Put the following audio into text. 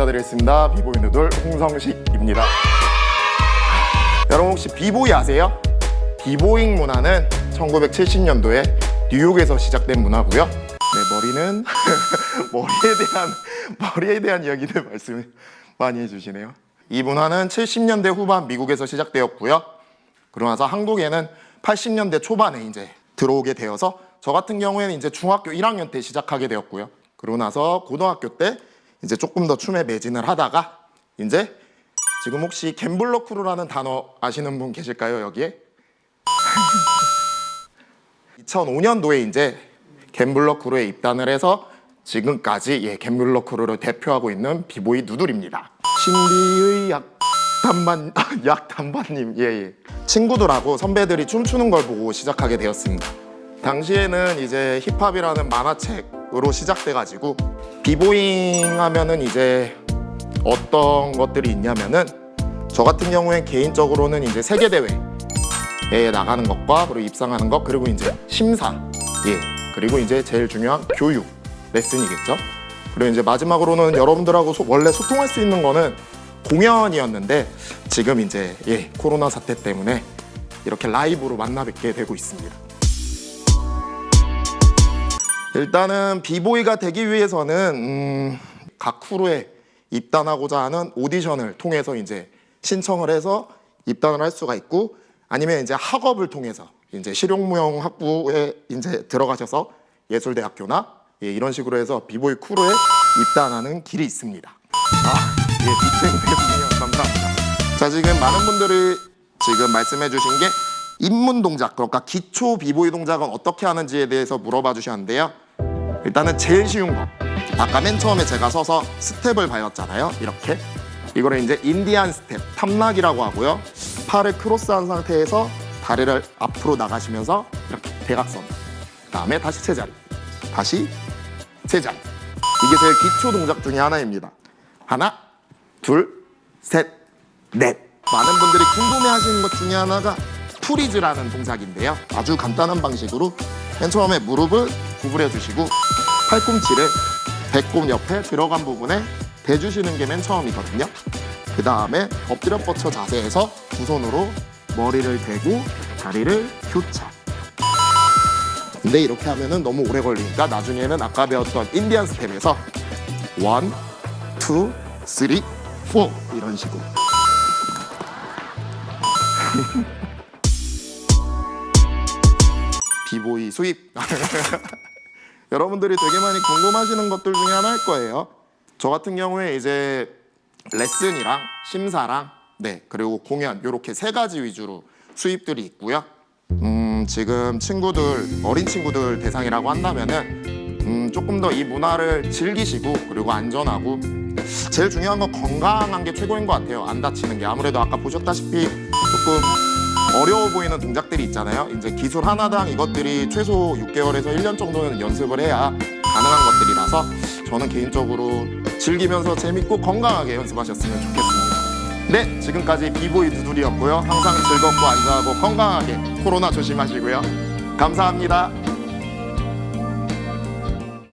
인사드리겠습니다. 비보이 누돌 홍성식입니다. 여러분 혹시 비보이 아세요? 비보잉 문화는 1970년도에 뉴욕에서 시작된 문화고요. 네, 머리는 머리에 대한 머리에 대한 이야기들 말씀 많이 해주시네요. 이 문화는 70년대 후반 미국에서 시작되었고요. 그러고 나서 한국에는 80년대 초반에 이제 들어오게 되어서 저 같은 경우에는 이제 중학교 1학년 때 시작하게 되었고요. 그러고 나서 고등학교 때 이제 조금 더 춤에 매진을 하다가 이제 지금 혹시 갬블러 크루라는 단어 아시는 분 계실까요 여기에? 2005년도에 이제 갬블러 크루에 입단을 해서 지금까지 예, 갬블러 크루를 대표하고 있는 비보이 누들입니다. 신비의 약 단반 약 단반님 예, 예. 친구들하고 선배들이 춤추는 걸 보고 시작하게 되었습니다. 당시에는 이제 힙합이라는 만화책 으로 시작돼가지고 비보잉 하면은 이제 어떤 것들이 있냐면은 저 같은 경우엔 개인적으로는 이제 세계 대회에 나가는 것과 그리고 입상하는 것 그리고 이제 심사 예 그리고 이제 제일 중요한 교육 레슨이겠죠. 그리고 이제 마지막으로는 여러분들하고 소- 원래 소통할 수 있는 거는 공연이었는데 지금 이제 예 코로나 사태 때문에 이렇게 라이브로 만나 뵙게 되고 있습니다. 일단은 비보이가 되기 위해서는 음, 각 크루에 입단하고자 하는 오디션을 통해서 이제 신청을 해서 입단을 할 수가 있고 아니면 이제 학업을 통해서 이제 실용무용 학부에 이제 들어가셔서 예술대학교나 예, 이런 식으로 해서 비보이 크루에 입단하는 길이 있습니다. 아, 예, 빅생 대분이요. 감사합니다. 자, 지금 많은 분들이 지금 말씀해 주신 게 입문 동작, 그러니까 기초 비보이 동작은 어떻게 하는지에 대해서 물어봐 주셨는데요. 일단은 제일 쉬운 거. 아까 맨 처음에 제가 서서 스텝을 배웠잖아요. 이렇게. 이거를 이제 인디안 스텝, toprock이라고 하고요. 팔을 크로스한 상태에서 다리를 앞으로 나가시면서 이렇게 대각선. 그다음에 다시 제자리. 다시 제자리. 이게 제일 기초 동작 중에 하나입니다. 하나, 둘, 셋, 넷. 많은 분들이 궁금해하시는 것 중에 하나가 freeze라는 동작인데요. 아주 간단한 방식으로 맨 처음에 무릎을 구부려 주시고 팔꿈치를 배꼽 옆에 들어간 부분에 대주시는 게 맨 처음이거든요. 그 다음에 엎드려 뻗쳐 자세에서 두 손으로 머리를 대고 다리를 교차. 근데 이렇게 하면 은 너무 오래 걸리니까 나중에는 아까 배웠던 인디안 스텝에서 one, two, three, four 이런 식으로. 비보이 수입. 여러분들이 되게 많이 궁금하시는 것들 중에 하나일 거예요. 저 같은 경우에 이제 레슨이랑 심사랑 네 그리고 공연 이렇게 세 가지 위주로 수입들이 있고요. 음 지금 친구들 어린 친구들 대상이라고 한다면은 음 조금 더 이 문화를 즐기시고 그리고 안전하고 제일 중요한 건 건강한 게 최고인 것 같아요. 안 다치는 게 아무래도 아까 보셨다시피 조금 어려워 보이는 동작들이 있잖아요. 이제 기술 하나당 이것들이 최소 6개월에서 1년 정도는 연습을 해야 가능한 것들이라서 저는 개인적으로 즐기면서 재밌고 건강하게 연습하셨으면 좋겠습니다. 네, 지금까지 비보이 두둘이었고요. 항상 즐겁고 안전하고 건강하게 코로나 조심하시고요. 감사합니다.